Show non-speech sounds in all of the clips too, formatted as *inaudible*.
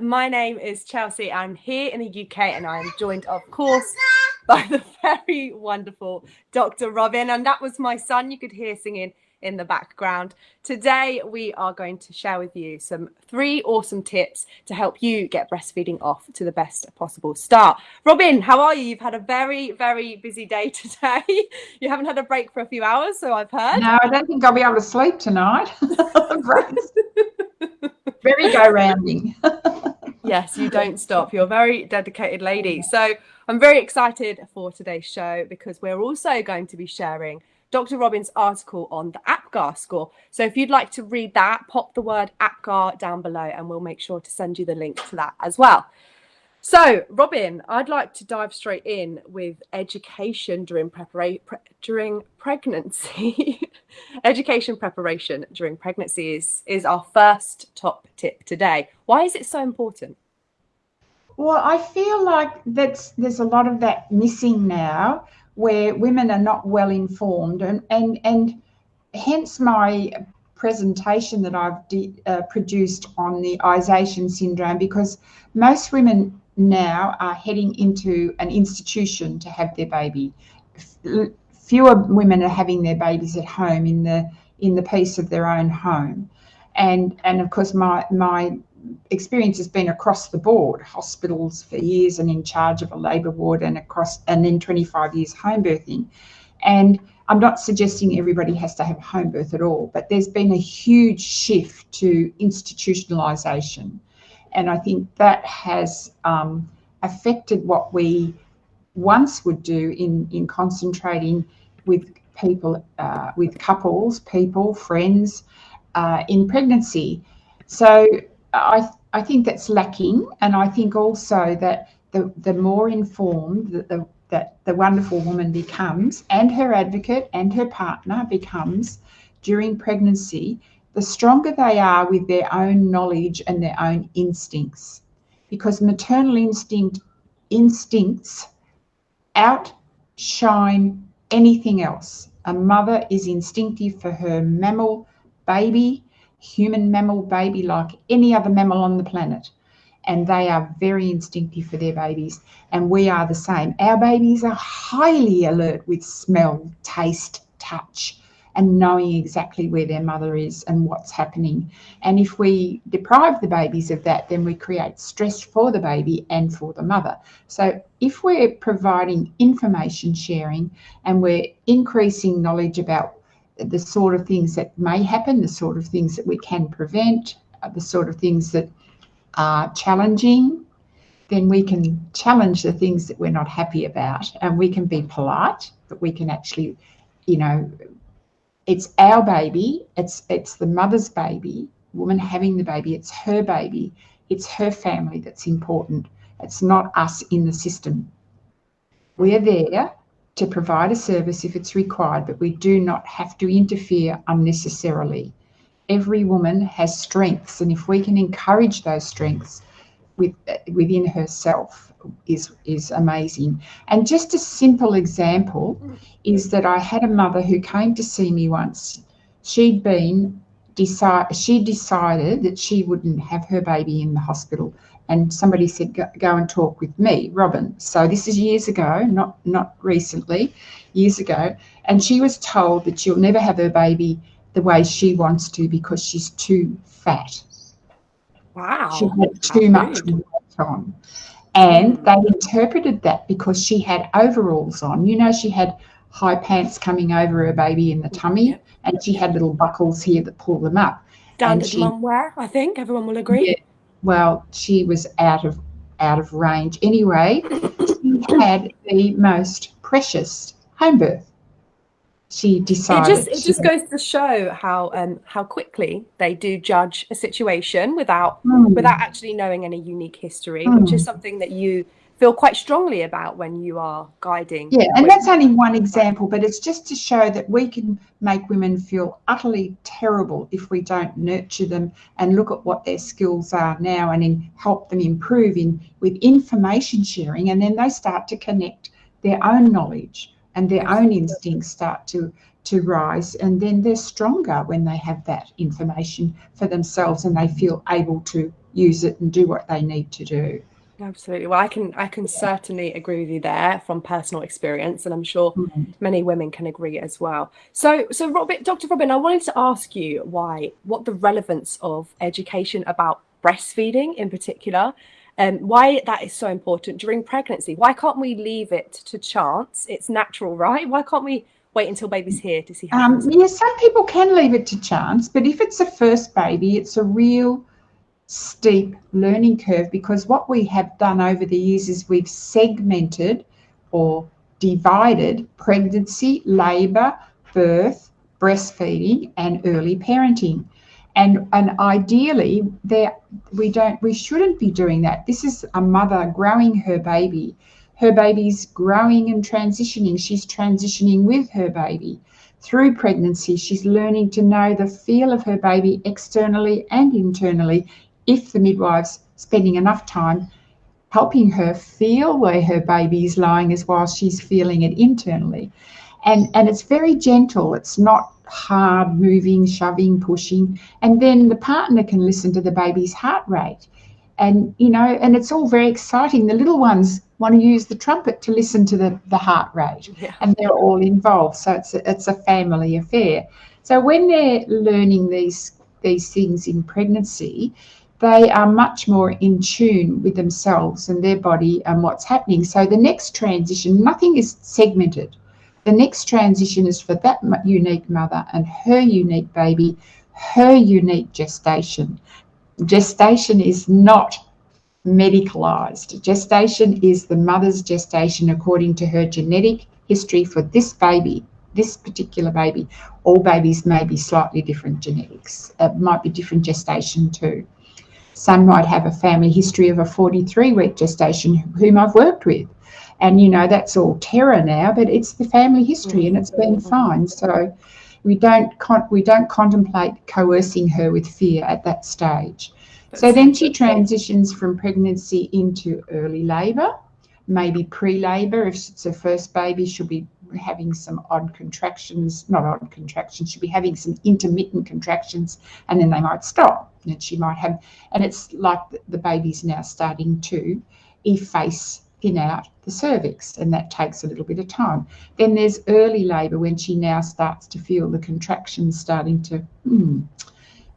My name is Chelsea. I'm here in the UK and I am joined, of course, by the very wonderful Dr. Robin. And that was my son you could hear singing in the background. Today, we are going to share with you some three awesome tips to help you get breastfeeding off to the best possible start. Robin, how are you? You've had a very, very busy day *laughs* today. you haven't had a break for a few hours, so I've heard. No, I don't think I'll be able to sleep tonight. *laughs* *laughs* very go rounding. *laughs* yes, you don't stop. You're a very dedicated lady. So I'm very excited for today's show because we're also going to be sharing Dr. Robin's article on the APGAR score. So if you'd like to read that, pop the word APGAR down below and we'll make sure to send you the link to that as well. So, Robin, I'd like to dive straight in with education during preparation pre during pregnancy. *laughs* education preparation during pregnancy is, is our first top tip today. Why is it so important? Well, I feel like that's there's a lot of that missing now where women are not well informed and and and hence my presentation that I've uh, produced on the Isation syndrome because most women now are heading into an institution to have their baby. Fewer women are having their babies at home in the in the peace of their own home, and and of course my my experience has been across the board, hospitals for years and in charge of a labour ward and across and then 25 years home birthing, and I'm not suggesting everybody has to have a home birth at all, but there's been a huge shift to institutionalisation and I think that has um, affected what we once would do in, in concentrating with people, uh, with couples, people, friends uh, in pregnancy. So I, I think that's lacking. And I think also that the, the more informed that the, that the wonderful woman becomes and her advocate and her partner becomes during pregnancy, the stronger they are with their own knowledge and their own instincts. Because maternal instinct instincts outshine anything else. A mother is instinctive for her mammal baby, human mammal baby, like any other mammal on the planet. And they are very instinctive for their babies. And we are the same. Our babies are highly alert with smell, taste, touch and knowing exactly where their mother is and what's happening. And if we deprive the babies of that, then we create stress for the baby and for the mother. So if we're providing information sharing and we're increasing knowledge about the sort of things that may happen, the sort of things that we can prevent, uh, the sort of things that are challenging, then we can challenge the things that we're not happy about and we can be polite, but we can actually, you know, it's our baby. It's it's the mother's baby, woman having the baby. It's her baby. It's her family that's important. It's not us in the system. We are there to provide a service if it's required, but we do not have to interfere unnecessarily. Every woman has strengths, and if we can encourage those strengths with, within herself, is is amazing. And just a simple example is that I had a mother who came to see me once. She'd been decide she decided that she wouldn't have her baby in the hospital and somebody said go, go, and talk with me robin so this is years ago not not recently years ago and she was told that she'll never have her baby the way she wants to because she's too fat wow she had too much weight on and mm. they interpreted that because she had overalls on. You know, she had high pants coming over her baby in the tummy, yep. and she had little buckles here that pull them up. Standard mum wear, I think everyone will agree. Yeah, well, she was out of out of range anyway. *coughs* she had the most precious home birth she decided. It just it just goes to show how um how quickly they do judge a situation without mm. without actually knowing any unique history, mm. which is something that you feel quite strongly about when you are guiding. Yeah, and that's only one example, but it's just to show that we can make women feel utterly terrible if we don't nurture them and look at what their skills are now and in, help them improve in with information sharing, and then they start to connect their own knowledge and their own instincts start to to rise and then they're stronger when they have that information for themselves and they feel able to use it and do what they need to do. Absolutely. Well, I can I can certainly agree with you there from personal experience, and I'm sure mm-hmm. many women can agree as well. So, so Robin, Dr. Robin, I wanted to ask you why, what the relevance of education about breastfeeding in particular, um, why that is so important during pregnancy. Why can't we leave it to chance? It's natural, right? Why can't we wait until baby's here to see how? Um, yeah, some people can leave it to chance, but if it's a first baby, it's a real steep learning curve because what we have done over the years is we've segmented or divided pregnancy, labour, birth, breastfeeding, and early parenting. And, and ideally, there we don't we shouldn't be doing that. This is a mother growing her baby. Her baby's growing and transitioning. She's transitioning with her baby. Through pregnancy, she's learning to know the feel of her baby externally and internally if the midwife's spending enough time helping her feel where her baby is lying as while she's feeling it internally. And, and it's very gentle. It's not hard moving, shoving, pushing. And then the partner can listen to the baby's heart rate. And, you know, and it's all very exciting. The little ones want to use the trumpet to listen to the, the heart rate. Yeah. And they're all involved. So it's a, it's a family affair. So when they're learning these these things in pregnancy, they are much more in tune with themselves and their body and what's happening. So the next transition, nothing is segmented. The next transition is for that unique mother and her unique baby, her unique gestation. Gestation is not medicalized. Gestation is the mother's gestation according to her genetic history for this baby, this particular baby. All babies may be slightly different genetics. It might be different gestation too. Some might have a family history of a 43 week gestation, whom I've worked with. And, you know, that's all terror now, but it's the family history and it's been mm-hmm. fine. So we don't, con- we don't contemplate coercing her with fear at that stage. So then she transitions from pregnancy into early labour, maybe pre labour. If it's her first baby, she'll be having some odd contractions, not odd contractions, she'll be having some intermittent contractions and then they might stop. And she might have, and it's like the baby's now starting to efface, thin out the cervix, and that takes a little bit of time. Then there's early labour when she now starts to feel the contractions starting to, hmm,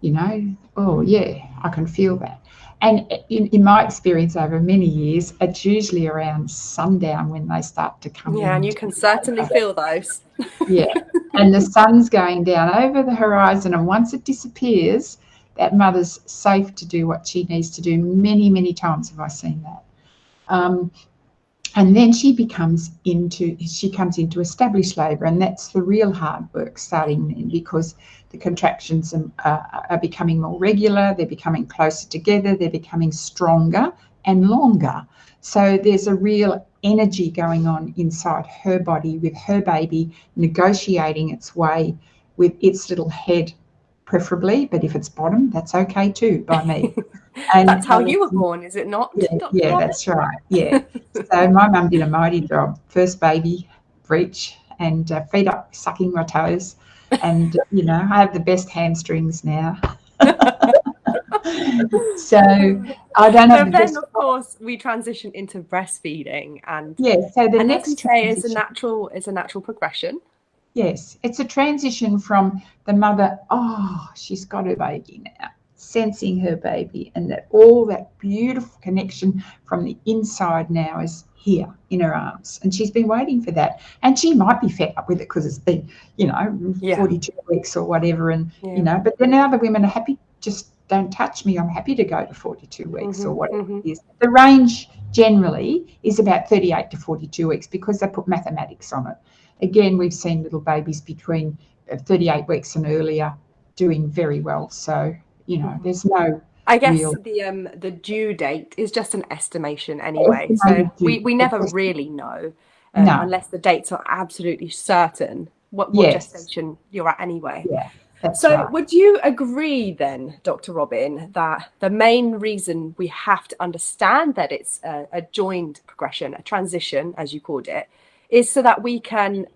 you know, oh yeah, I can feel that. And in, in, my experience over many years, it's usually around sundown when they start to come. Yeah, and you can certainly *laughs* feel those. yeah, and the sun's going down over the horizon, and once it disappears, that mother's safe to do what she needs to do. Many, many times have I seen that. Um, and then she becomes into she comes into established labour and that's the real hard work starting then because the contractions are, are, becoming more regular they're becoming closer together they're becoming stronger and longer so there's a real energy going on inside her body with her baby negotiating its way with its little head preferably but if it's bottom that's okay too by me *laughs* And that's how you were born, is it not? Yeah, yeah that's right. Yeah. so my mum did a mighty job. First baby, breech, and uh, feet up, sucking my toes. And, you know, I have the best hamstrings now. *laughs* so I don't know. So then, of course, we transition into breastfeeding, and yeah. So the and next say is a natural is a natural progression. Yes, it's a transition from the mother. Oh, she's got her baby now sensing her baby and that all that beautiful connection from the inside now is here in her arms and she's been waiting for that and she might be fed up with it because it's been you know yeah. 42 weeks or whatever and yeah. you know but then other women are happy just don't touch me i'm happy to go to 42 weeks mm-hmm, or whatever mm-hmm. it is the range generally is about 38 to 42 weeks because they put mathematics on it again we've seen little babies between 38 weeks and earlier doing very well so you know, there's no. I guess real... the um the due date is just an estimation anyway, so we we never really know um, no. unless the dates are absolutely certain what, what yes. gestation you're at anyway. Yeah. so right. would you agree then, Dr. Robin, that the main reason we have to understand that it's a, a, joined progression, a transition, as you called it, is so that we can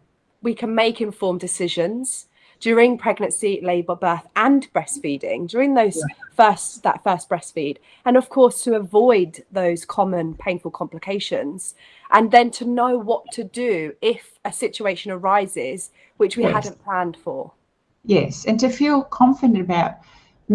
we can make informed decisions during pregnancy, labor, birth, and breastfeeding during those yeah. first that first breastfeed, and of course to avoid those common painful complications, and then to know what to do if a situation arises which we yes. hadn't planned for. Yes, and to feel confident about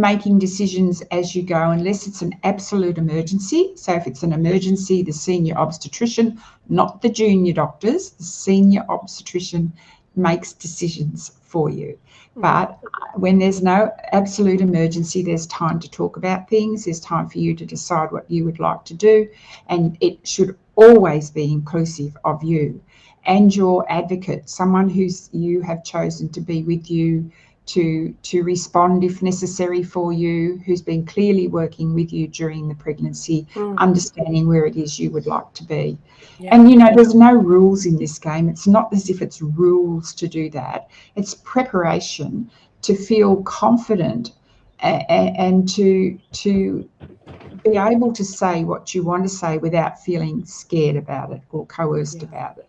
making decisions as you go unless it's an absolute emergency. So if it's an emergency, the senior obstetrician, not the junior doctors, the senior obstetrician makes decisions for you. Hmm. But when there's no absolute emergency, there's time to talk about things, there's time for you to decide what you would like to do, and it should always be inclusive of you and your advocate, someone who's you have chosen to be with you to to respond if necessary for you, who's been clearly working with you during the pregnancy, mm. understanding where it is you would like to be. Yeah. And you know, there's no rules in this game. It's not as if it's rules to do that. It's preparation to feel confident and, and to to be able to say what you want to say without feeling scared about it or coerced yeah. about it.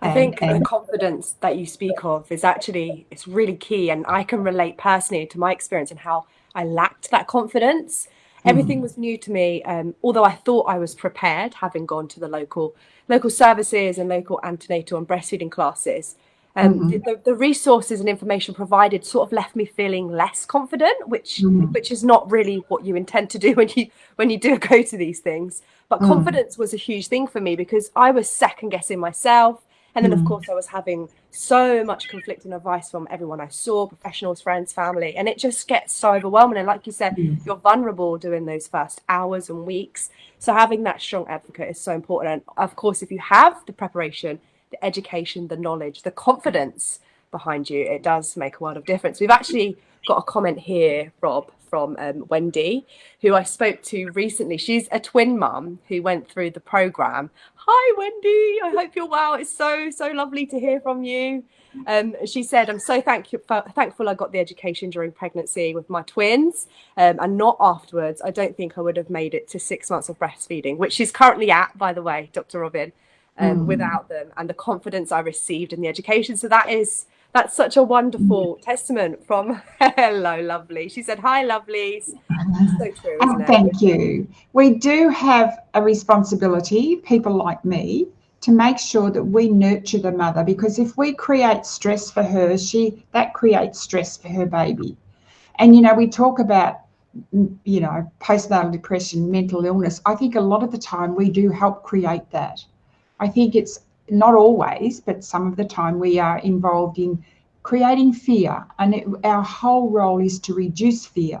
I think and, the confidence that you speak of is actually it's really key, and I can relate personally to my experience and how I lacked that confidence. Everything mm. was new to me, um, although I thought I was prepared, having gone to the local local services and local antenatal and breastfeeding classes. Um, mm-hmm. the, the, resources and information provided sort of left me feeling less confident, which mm-hmm. which is not really what you intend to do *laughs* when you when you do go to these things. But mm. confidence was a huge thing for me because I was second guessing myself. And then, mm. of course, I was having so much conflicting advice from everyone I saw professionals, friends, family. And it just gets so overwhelming. And like you said, mm. you're vulnerable during those first hours and weeks. So having that strong advocate is so important. And of course, if you have the preparation, the education, the knowledge, the confidence behind you, it does make a world of difference. We've actually got a comment here, Rob, from um, Wendy, who I spoke to recently. She's a twin mum who went through the program. Hi, Wendy. I hope you're well. It's so, so lovely to hear from you. Um, she said, I'm so thank you, thankful I got the education during pregnancy with my twins um, and not afterwards. I don't think I would have made it to six months of breastfeeding, which she's currently at, by the way, Dr. Robin, um, mm. without them and the confidence I received in the education. So that is that's such a wonderful mm. testament from *laughs* hello lovely. She said hi lovelies. So true and thank you. We do have a responsibility people like me to make sure that we nurture the mother because if we create stress for her she that creates stress for her baby. And you know we talk about you know postnatal depression mental illness. I think a lot of the time we do help create that. I think it's not always, but some of the time, we are involved in creating fear. And it, our whole role is to reduce fear,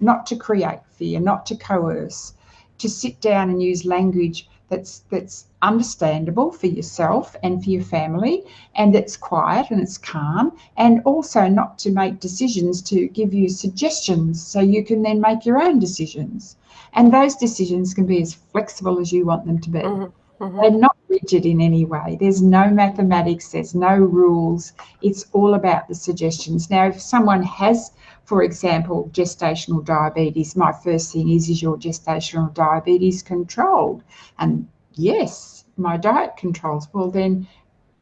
not to create fear, not to coerce, to sit down and use language that's that's understandable for yourself and for your family and it's quiet and it's calm and also not to make decisions to give you suggestions so you can then make your own decisions and those decisions can be as flexible as you want them to be mm-hmm. Mm-hmm. They're not rigid in any way. There's no mathematics, there's no rules. It's all about the suggestions. Now, if someone has, for example, gestational diabetes, my first thing is, is your gestational diabetes controlled? And yes, my diet controls. Well, then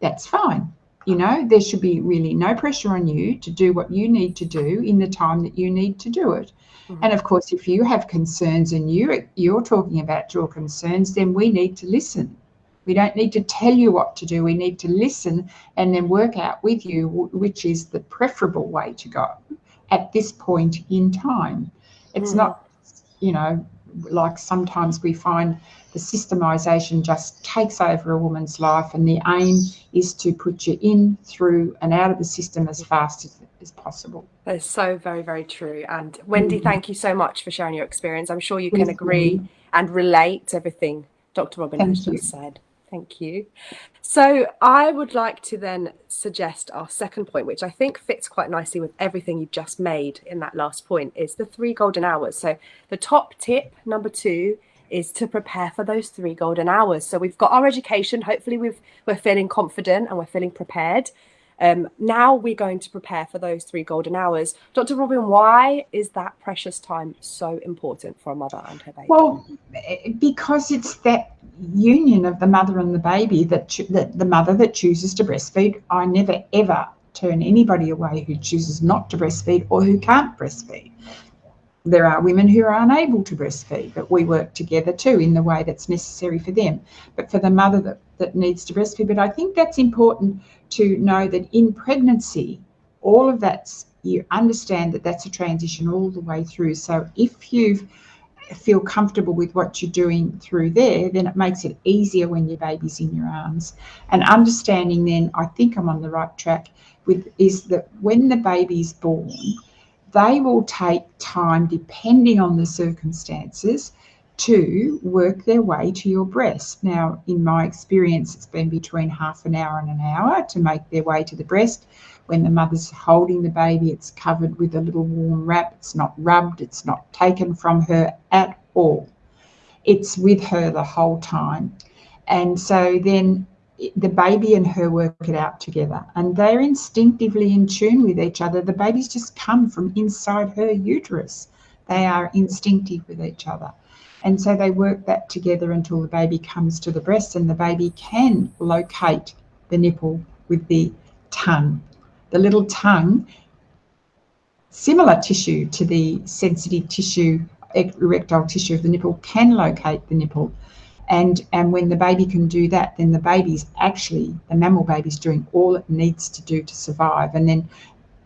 that's fine. You know, there should be really no pressure on you to do what you need to do in the time that you need to do it. Mm-hmm. And of course, if you have concerns and you you're talking about your concerns, then we need to listen. We don't need to tell you what to do. We need to listen and then work out with you which is the preferable way to go at this point in time. It's mm-hmm. not, you know, like sometimes we find the systemization just takes over a woman's life, and the aim is to put you in, through, and out of the system as fast as, as possible. That is so very, very true. And Wendy, mm-hmm. thank you so much for sharing your experience. I'm sure you can agree and relate to everything Dr. Robin thank has just said. Thank you. So I would like to then suggest our second point, which I think fits quite nicely with everything you've just made in that last point, is the three golden hours. So the top tip, number two, is to prepare for those three golden hours. So we've got our education. Hopefully we've, we're feeling confident and we're feeling prepared. Um, now we're going to prepare for those three golden hours. Dr. Robin, why is that precious time so important for a mother and her baby? Well, because it's that union of the mother and the baby that, that the mother that chooses to breastfeed. I never ever turn anybody away who chooses not to breastfeed or who can't breastfeed. There are women who are unable to breastfeed, but we work together too in the way that's necessary for them. But for the mother that, that needs to breastfeed, but I think that's important to know that in pregnancy, all of that's you understand that that's a transition all the way through. So if you feel comfortable with what you're doing through there, then it makes it easier when your baby's in your arms. And understanding then, I think I'm on the right track with is that when the baby's born, they will take time depending on the circumstances to work their way to your breast. Now, in my experience, it's been between half an hour and an hour to make their way to the breast. When the mother's holding the baby, it's covered with a little warm wrap. It's not rubbed, it's not taken from her at all. It's with her the whole time. And so then the baby and her work it out together and they're instinctively in tune with each other. The babies just come from inside her uterus. They are instinctive with each other. And so they work that together until the baby comes to the breast and the baby can locate the nipple with the tongue. The little tongue, similar tissue to the sensitive tissue, erectile tissue of the nipple, can locate the nipple. And, and when the baby can do that, then the baby's actually, the mammal baby's doing all it needs to do to survive. And then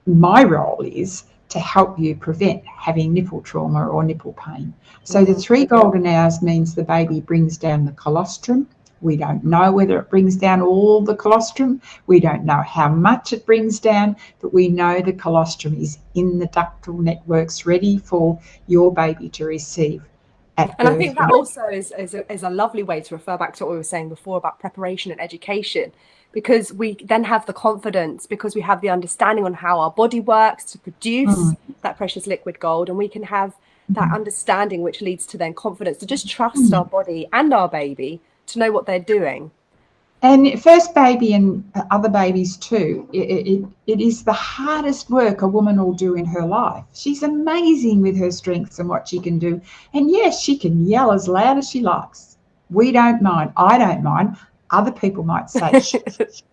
my role is to help you prevent having nipple trauma or nipple pain. So the mm-hmm. three golden hours means the baby brings down the colostrum. We don't know whether it brings down all the colostrum. We don't know how much it brings down, but we know the colostrum is in the ductal networks ready for your baby to receive. And I think that also is, is a, is a lovely way to refer back to what we were saying before about preparation and education because we then have the confidence because we have the understanding on how our body works to produce mm. that precious liquid gold and we can have that mm. understanding which leads to then confidence to just trust mm. our body and our baby to know what they're doing and first baby and other babies too it, it, it is the hardest work a woman will do in her life she's amazing with her strengths and what she can do and yes she can yell as loud as she likes we don't mind i don't mind other people might say, *laughs*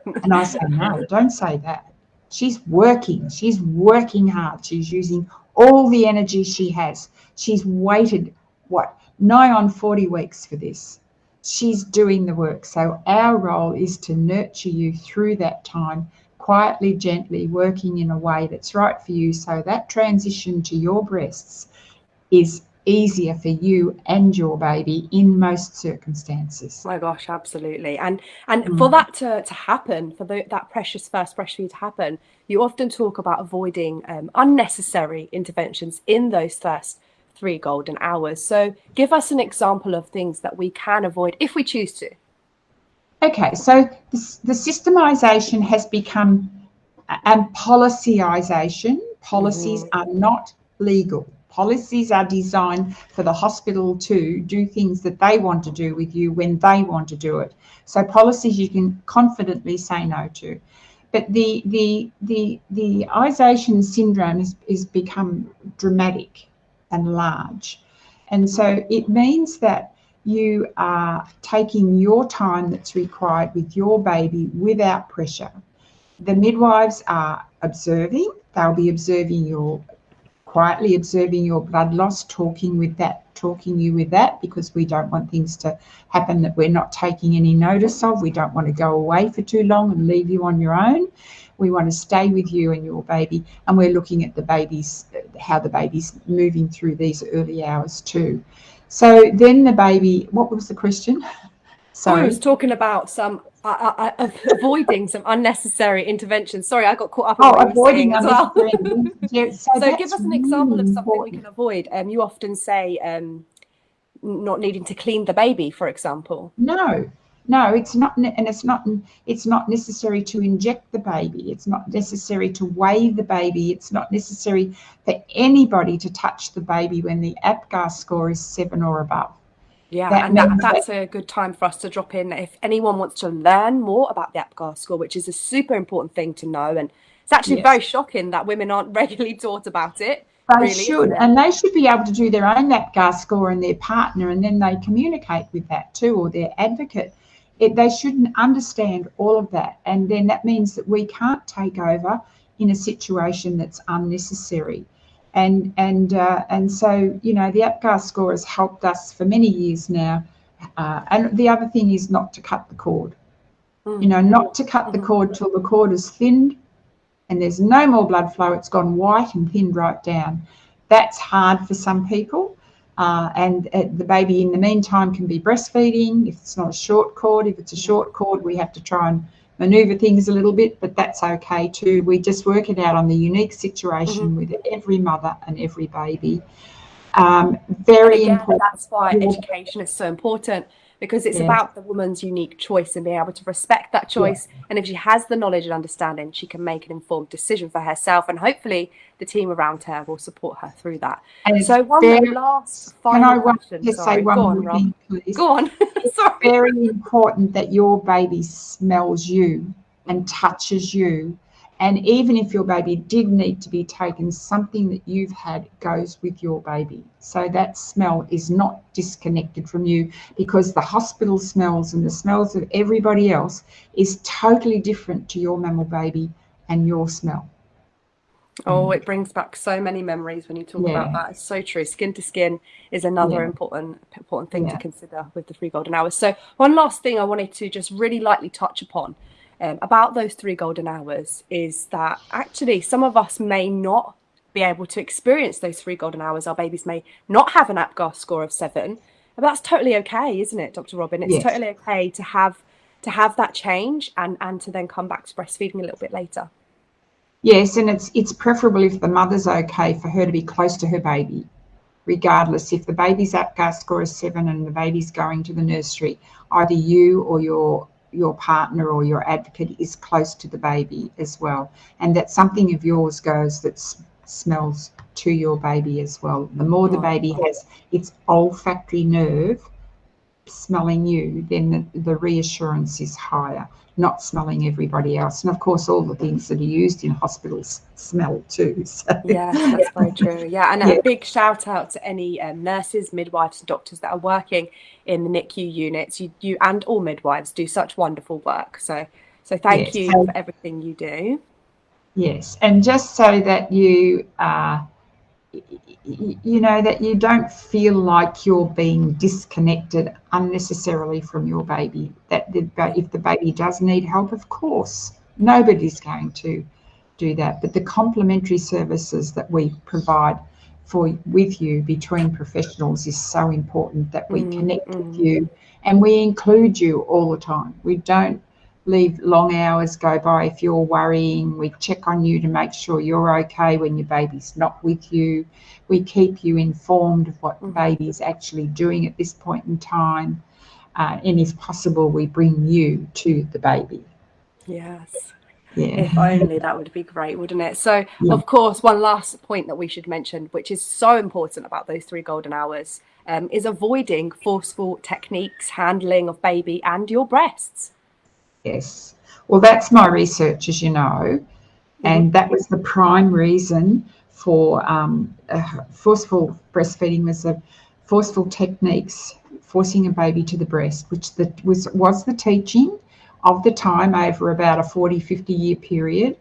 and I say, no, don't say that. She's working. She's working hard. She's using all the energy she has. She's waited, what, nigh on 40 weeks for this. She's doing the work. So our role is to nurture you through that time, quietly, gently, working in a way that's right for you. So that transition to your breasts is easier for you and your baby in most circumstances. my gosh, absolutely. And and mm. for that to, to happen, for the, that precious first breastfeed to happen, you often talk about avoiding um, unnecessary interventions in those first three golden hours. So give us an example of things that we can avoid if we choose to. Okay, so the, the systemization has become and policyization. Policies mm. are not legal. Policies are designed for the hospital to do things that they want to do with you when they want to do it. So policies you can confidently say no to. But the the the the ization syndrome has, has become dramatic and large. And so it means that you are taking your time that's required with your baby without pressure. The midwives are observing, they'll be observing your quietly observing your blood loss, talking with that, talking you with that, because we don't want things to happen that we're not taking any notice of. We don't want to go away for too long and leave you on your own. We want to stay with you and your baby, and we're looking at the baby's how the baby's moving through these early hours too. So then the baby, what was the question? *laughs* So I was talking about some uh, *laughs* uh, avoiding some unnecessary interventions. Sorry, I got caught up. oh, avoiding as well. *laughs* so, so give us an example of something important. we can avoid. Um, you often say um, not needing to clean the baby, for example. No, no, it's not, and it's not. It's not necessary to inject the baby. It's not necessary to weigh the baby. It's not necessary for anybody to touch the baby when the APGAR score is seven or above. Yeah, that and that, that's a good time for us to drop in. If anyone wants to learn more about the APGAR score, which is a super important thing to know, and it's actually yes. very shocking that women aren't *laughs* regularly taught about it. They really, should, and they should be able to do their own APGAR score and their partner, and then they communicate with that too, or their advocate. It, they shouldn't understand all of that, and then that means that we can't take over in a situation that's unnecessary. And and uh, and so you know the APGAR score has helped us for many years now. Uh, and the other thing is not to cut the cord. Mm. You know, not to cut the mm-hmm. cord till the cord is thinned and there's no more blood flow. It's gone white and thinned right down. That's hard for some people. Uh, and uh, the baby in the meantime can be breastfeeding if it's not a short cord. If it's a short cord, we have to try and maneuver things a little bit, but that's okay too. We just work it out on the unique situation mm-hmm. with every mother and every baby. Um, very again, important. That's why education is so important because it's yeah. about the woman's unique choice and being able to respect that choice. Yeah. And if she has the knowledge and understanding, she can make an informed decision for herself. And hopefully, the team around her will support her through that. And so, one very, last final question. Just Sorry, say one go on, thing, please. Go on. *laughs* Sorry. very important that your baby smells you and touches you and even if your baby did need to be taken, something that you've had goes with your baby. So that smell is not disconnected from you because the hospital smells and the smells of everybody else is totally different to your mammal baby and your smell. Oh, mm. it brings back so many memories when you talk yeah. about that. It's so true. Skin to skin is another yeah. important important thing yeah. to consider with the three golden hours. So one last thing I wanted to just really lightly touch upon um, about those three golden hours is that actually some of us may not be able to experience those three golden hours. Our babies may not have an APGAR score of seven, but that's totally okay, isn't it, Dr. Robin? It's yes. totally okay to have to have that change and and to then come back to breastfeeding a little bit later. Yes, and it's it's preferable if the mother's okay for her to be close to her baby, regardless if the baby's APGAR score is seven and the baby's going to the nursery. Either you or your your partner or your advocate is close to the baby as well, and that something of yours goes that smells to your baby as well. The more the baby has its olfactory nerve smelling you, then the, the reassurance is higher not smelling everybody else. And of course, all the things that are used in hospitals smell too. *laughs* So. Yeah, that's very true. Yeah, and yeah. a big shout out to any um, nurses, midwives, and doctors that are working in the NICU units. You, you and all midwives do such wonderful work. So, so thank yes. you for everything you do. Yes, and just so that you uh, you know that you don't feel like you're being disconnected unnecessarily from your baby. That the, if the baby does need help of course nobody's going to do that. But the complementary services that we provide for with you between professionals is so important that we mm, connect mm. with you and we include you all the time. We don't leave long hours go by if you're worrying. We check on you to make sure you're okay when your baby's not with you. We keep you informed of what the mm-hmm. baby's actually doing at this point in time. Uh, and if possible, we bring you to the baby. Yes. Yeah. If only that would be great, wouldn't it? So, yeah. of course, one last point that we should mention, which is so important about those three golden hours, um, is avoiding forceful techniques, handling of baby and your breasts. Yes. Well, that's my research, as you know, and that was the prime reason for um, uh, forceful breastfeeding was the forceful techniques forcing a baby to the breast, which the, was was the teaching of the time over about a 40, 50 year period.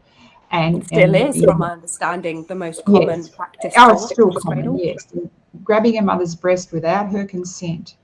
And it still and, is, yeah. from my understanding, the most common yes. practice. Oh, it's still common, yes. Grabbing a mother's breast without her consent,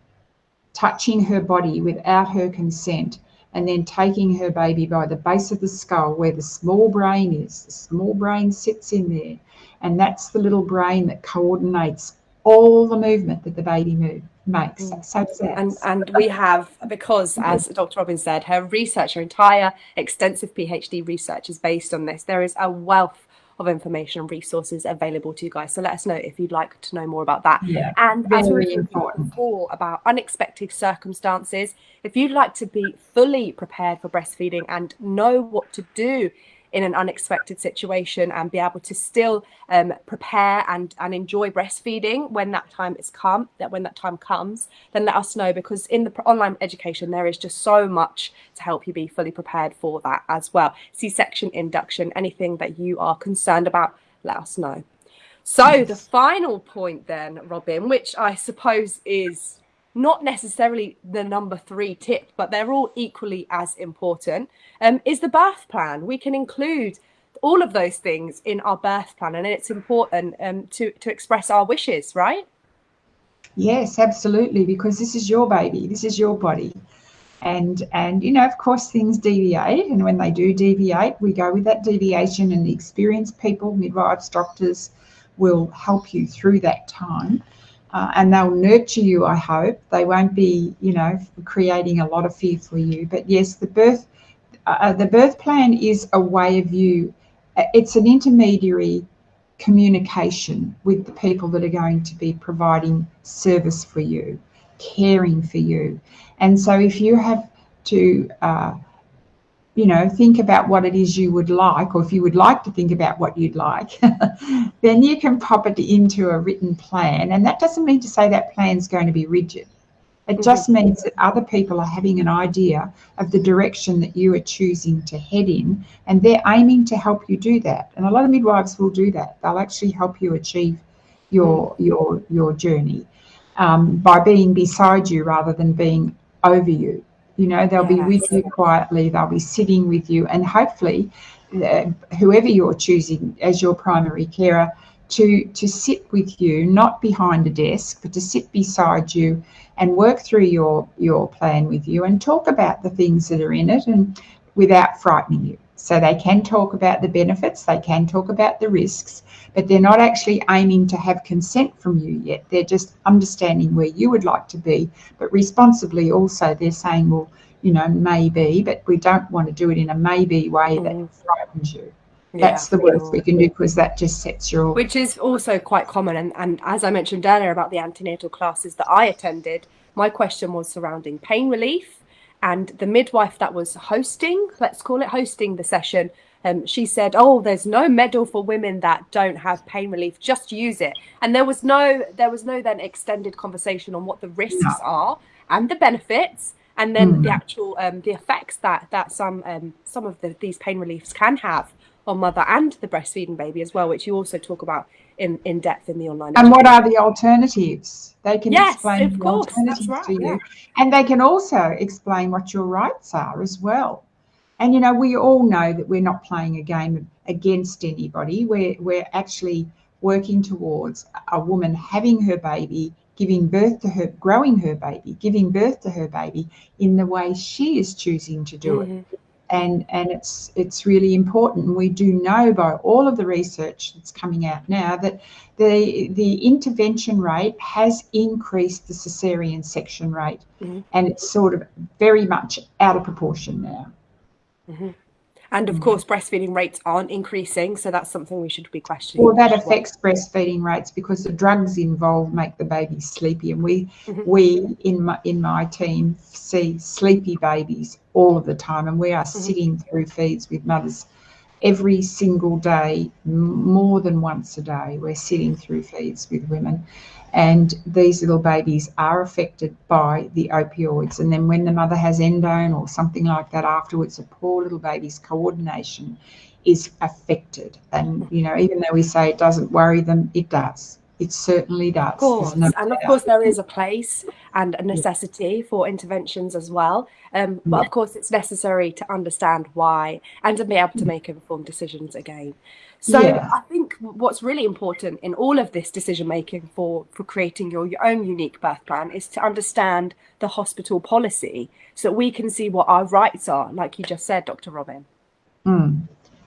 touching her body without her consent, and then taking her baby by the base of the skull where the small brain is. The small brain sits in there, and that's the little brain that coordinates all the movement that the baby move, makes. Mm. So and and we have because, as Dr. Robbins said, her research, her entire extensive PhD research is based on this. There is a wealth of information and resources available to you guys. So let us know if you'd like to know more about that. Yeah, and as we were talking before about unexpected circumstances, if you'd like to be fully prepared for breastfeeding and know what to do in an unexpected situation and be able to still um, prepare and and enjoy breastfeeding when that time is come that when that time comes then let us know because in the online education there is just so much to help you be fully prepared for that as well. C-section induction anything that you are concerned about let us know. So the final point then robin which i suppose is not necessarily the number three tip, but they're all equally as important, um, is the birth plan. We can include all of those things in our birth plan, and it's important um, to to express our wishes, right? Yes, absolutely, because this is your baby, this is your body, and and you know, of course, things deviate, and when they do deviate, we go with that deviation, and the experienced people, midwives, doctors, will help you through that time. Uh, and they'll nurture you, I hope. They won't be, you know, creating a lot of fear for you. But yes, the birth, uh, the birth plan is a way of you it's an intermediary communication with the people that are going to be providing service for you, caring for you. And so if you have to, uh, you know, think about what it is you would like, or if you would like to think about what you'd like, *laughs* then you can pop it into a written plan. And that doesn't mean to say that plan's going to be rigid. It just means that other people are having an idea of the direction that you are choosing to head in, and they're aiming to help you do that. And a lot of midwives will do that. They'll actually help you achieve your your your journey um, by being beside you rather than being over you. You know, they'll yes. be with you quietly. They'll be sitting with you, and hopefully, uh, whoever you're choosing as your primary carer, to to sit with you, not behind a desk, but to sit beside you and work through your your plan with you and talk about the things that are in it and without frightening you. So they can talk about the benefits, they can talk about the risks, but they're not actually aiming to have consent from you yet. They're just understanding where you would like to be, but responsibly also they're saying, well, you know, maybe, but we don't want to do it in a maybe way that mm. frightens you. That's yeah, the worst we can do because that just sets your. Which is also quite common. And, and as I mentioned earlier about the antenatal classes that I attended, my question was surrounding pain relief. And the midwife that was hosting, let's call it hosting the session, um, she said, "Oh, there's no medal for women that don't have pain relief. Just use it." And there was no, there was no then extended conversation on what the risks no. are and the benefits, and then mm. the actual um, the effects that that some um, some of the, these pain reliefs can have on mother and the breastfeeding baby as well, which you also talk about in, in depth in the online. And what are the alternatives? They can yes, explain the course, alternatives right, to you. Yeah. And they can also explain what your rights are as well. And you know, we all know that we're not playing a game against anybody. We're we're actually working towards a woman having her baby, giving birth to her, growing her baby, giving birth to her baby in the way she is choosing to do mm-hmm. it and and it's it's really important. We do know by all of the research that's coming out now that the the intervention rate has increased the cesarean section rate, mm-hmm. and it's sort of very much out of proportion now. Mm-hmm. And of mm. course, breastfeeding rates aren't increasing, so that's something we should be questioning. Well, that affects breastfeeding rates because the drugs involved make the baby sleepy, and we mm-hmm. we in my in my team see sleepy babies all of the time, and we are mm-hmm. sitting through feeds with mothers every single day, more than once a day. We're sitting through feeds with women, and these little babies are affected by the opioids. And then when the mother has endone or something like that afterwards, the poor little baby's coordination is affected. And, you know, even though we say it doesn't worry them, it does. It certainly does. Of course. No and of course, there is a place and a necessity for interventions as well. Um, but yeah. of course, it's necessary to understand why and to be able to make informed decisions again. So yeah. I think what's really important in all of this decision making for for creating your, your own unique birth plan is to understand the hospital policy so that we can see what our rights are, like you just said, Dr. Robin. Mm,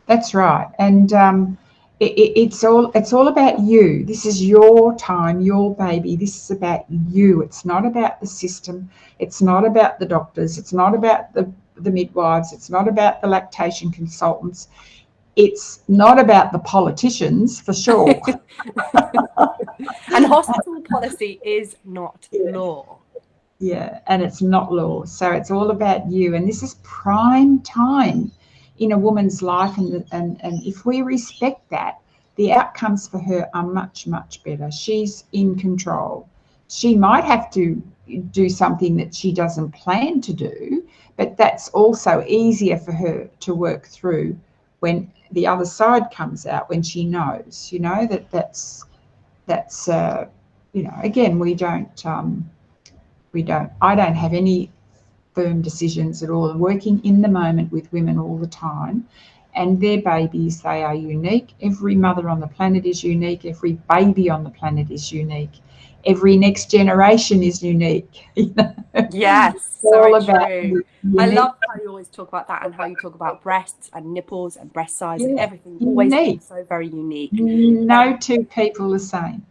that's right. And um, it, it, it's all it's all about you. This is your time, your baby. This is about you. It's not about the system. It's not about the doctors. It's not about the the midwives. It's not about the lactation consultants it's not about the politicians for sure. *laughs* *laughs* and hospital policy is not yeah. law. Yeah, and it's not law. So it's all about you. And this is prime time in a woman's life. And, and, and if we respect that, the outcomes for her are much, much better. She's in control. She might have to do something that she doesn't plan to do, but that's also easier for her to work through when the other side comes out when she knows you know that that's that's uh, you know again we don't um, we don't i don't have any firm decisions at all i'm working in the moment with women all the time and their babies, they are unique. Every mother on the planet is unique. Every baby on the planet is unique. Every next generation is unique. *laughs* Yes, all about true. I love how you always talk about that and how you talk about breasts and nipples and breast size yeah. and everything. Always so very unique. No two people the same.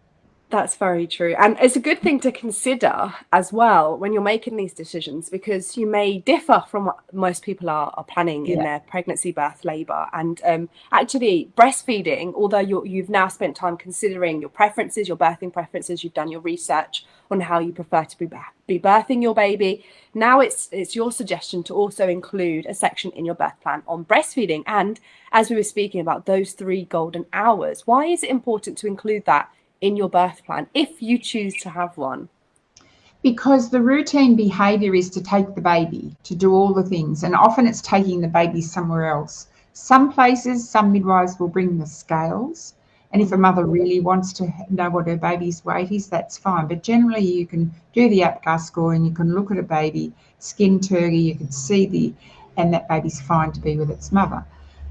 That's very true. And it's a good thing to consider as well when you're making these decisions because you may differ from what most people are, are planning yeah. in their pregnancy, birth, labour. And um, actually, breastfeeding, although you have now spent time considering your preferences, your birthing preferences, you've done your research on how you prefer to be, be birthing your baby, now it's, it's your suggestion to also include a section in your birth plan on breastfeeding. And as we were speaking about those three golden hours, why is it important to include that? In your birth plan if you choose to have one? Because the routine behaviour is to take the baby, to do all the things, and often it's taking the baby somewhere else. Some places, some midwives will bring the scales, and if a mother really wants to know what her baby's weight is, that's fine. But generally, you can do the APGAR score and you can look at a baby, skin turgor, you can see the, and that baby's fine to be with its mother.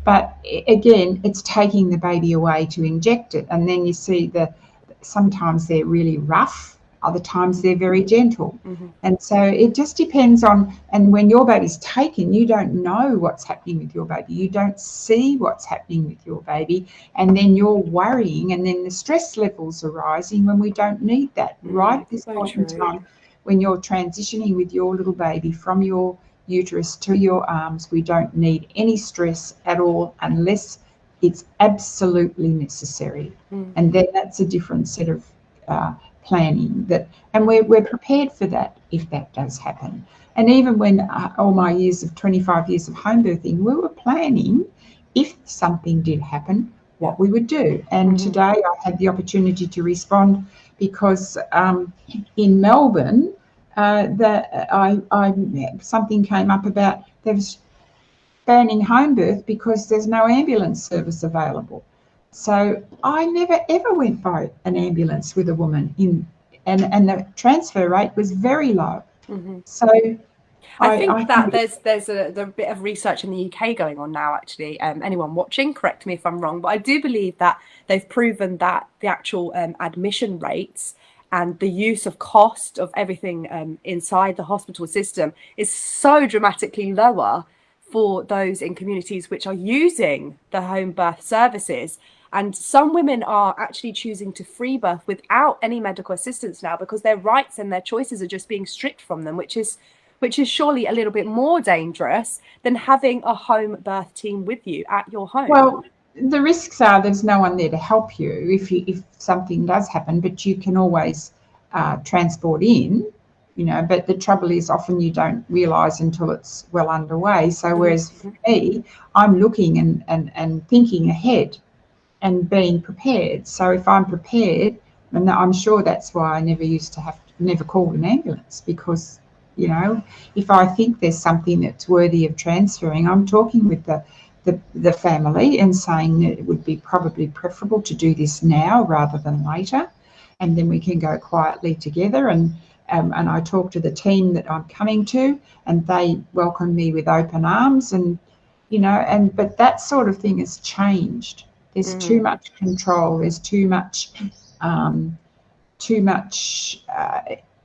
But again, it's taking the baby away to inject it, and then you see the sometimes they're really rough other times they're very gentle mm-hmm. and so it just depends on and when your baby's taken you don't know what's happening with your baby you don't see what's happening with your baby and then you're worrying and then the stress levels are rising when we don't need that mm-hmm. right at this so point true. in time when you're transitioning with your little baby from your uterus to your arms we don't need any stress at all unless it's absolutely necessary. Mm. And then that's a different set of uh, planning that, and we're, we're prepared for that if that does happen. And even when uh, all my years of 25 years of home birthing, we were planning if something did happen, what we would do. And mm-hmm. today I had the opportunity to respond because um, in Melbourne, uh, that I, I something came up about there was banning home birth because there's no ambulance service available. So I never ever went by an ambulance with a woman in, and and the transfer rate was very low. Mm-hmm. So I, I think I that there's there's a, there's a bit of research in the UK going on now. Actually, um, anyone watching, correct me if I'm wrong, but I do believe that they've proven that the actual um, admission rates and the use of cost of everything um, inside the hospital system is so dramatically lower for those in communities which are using the home birth services. And some women are actually choosing to free birth without any medical assistance now because their rights and their choices are just being stripped from them, which is which is surely a little bit more dangerous than having a home birth team with you at your home. Well, the risks are there's no one there to help you if you, if something does happen, but you can always uh, transport in you know but the trouble is often you don't realize until it's well underway. So mm-hmm. whereas for me i'm looking and, and, and thinking ahead and being prepared. So if i'm prepared and i'm sure that's why i never used to have to, never called an ambulance because you know if i think there's something that's worthy of transferring i'm talking with the the, the family and saying that it would be probably preferable to do this now rather than later. And then we can go quietly together and um, and I talk to the team that I'm coming to, and they welcome me with open arms. And you know, and but that sort of thing has changed. There's mm. too much control. There's too much, um, too much, uh,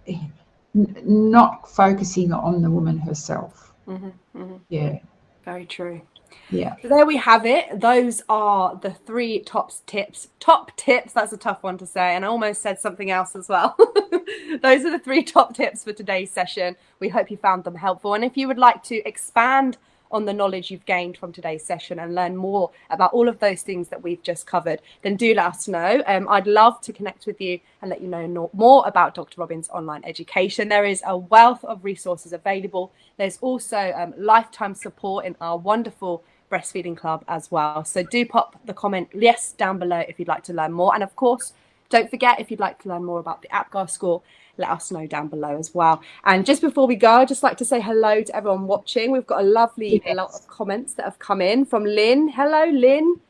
n- not focusing on the woman herself. Mm-hmm, mm-hmm. Yeah, very true. Yeah. So there we have it. Those are the three top tips. Top tips. That's a tough one to say. And I almost said something else as well. *laughs* Those are the three top tips for today's session. We hope you found them helpful. And if you would like to expand on the knowledge you've gained from today's session and learn more about all of those things that we've just covered, then do let us know. Um, I'd love to connect with you and let you know more about Dr. Robyn's online education. There is a wealth of resources available. There's also um, lifetime support in our wonderful breastfeeding club as well. So do pop the comment yes down below if you'd like to learn more. And of course, don't forget if you'd like to learn more about the APGAR score, let us know down below as well. And just before we go, I'd just like to say hello to everyone watching. We've got a lovely yes. lot of comments that have come in from Lynn. Hello, Lynn.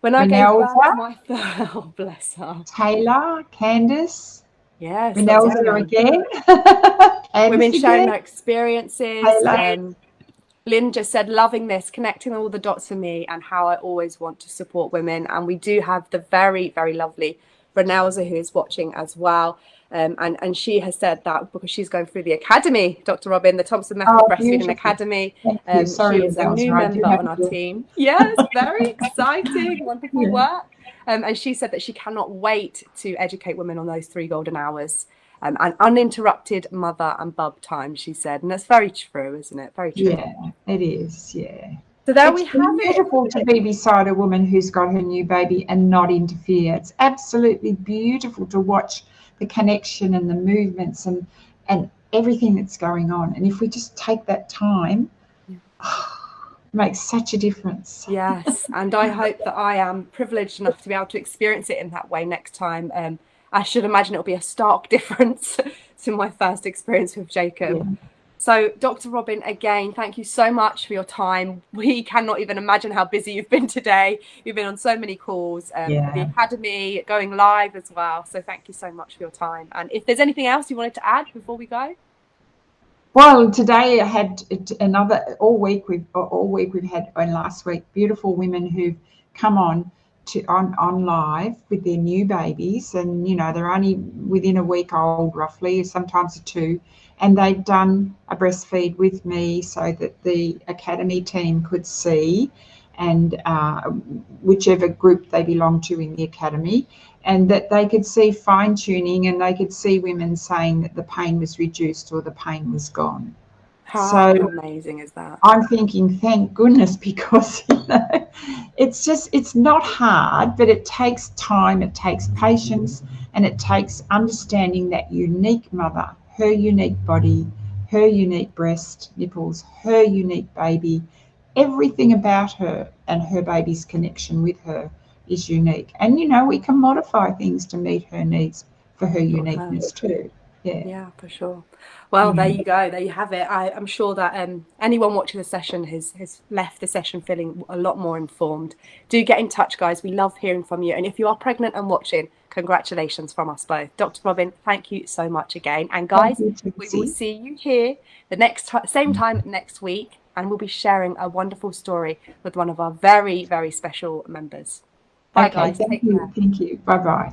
When I gave my *laughs* oh bless her. Taylor, Candice. Yes. Renelza again. *laughs* Women sharing their experiences Taylor. Lynn just said, loving this, connecting all the dots for me and how I always want to support women. And we do have the very, very lovely Renelza who is watching as well. Um, and, and she has said that because she's going through the academy, Dr. Robyn, the Thompson Method oh, Breastfeeding Academy. Um, Sorry, she is a new right. member on our team. Yes, very *laughs* exciting, wonderful yeah. work. Um, and she said that she cannot wait to educate women on those three golden hours um, and uninterrupted mother and bub time, she said. And that's very true, isn't it? Very true. Yeah, it is. Yeah. So there it's we have beautiful it. to be beside a woman who's got her new baby and not interfere. It's absolutely beautiful to watch the connection and the movements and and everything that's going on. And if we just take that time, yeah. *sighs* oh, makes such a difference. Yes, *laughs* and I hope that I am privileged enough to be able to experience it in that way next time. Um, I should imagine it'll be a stark *laughs* difference to my first experience with Jacob. Yeah. So, Dr. Robyn, again, thank you so much for your time. *laughs* We cannot even imagine how busy you've been today. You've been on so many calls, um, yeah. the Academy, going live as well. So, thank you so much for your time. And if there's anything else you wanted to add before we go? Well, today I had another all week. We've all week we've had, and last week, beautiful women who've come on to on on live with their new babies, and you know they're only within a week old, roughly, sometimes two, and they've done a breastfeed with me so that the academy team could see, and uh, whichever group they belong to in the academy, and that they could see fine tuning, and they could see women saying that the pain was reduced or the pain was gone. How so amazing is that? I'm thinking, thank goodness, *laughs* because you know, it's just it's not hard, but it takes time, it takes patience, and it takes understanding that unique mother, her unique body, her unique breast, nipples, her unique baby, everything about her and her baby's connection with her is unique. And you know, we can modify things to meet her needs for her uniqueness too. Yeah. Yeah, for sure. Well, there you go. There you have it. I, am sure that um, anyone watching the session has has left the session feeling a lot more informed. Do get in touch, guys. We love hearing from you. And if you are pregnant and watching, congratulations from us both. Dr. Robyn, thank you so much again. And guys, we will see you here the next same time next week, and we'll be sharing a wonderful story with one of our very very special members. Bye, okay, guys. Thank you. Thank you. Bye bye.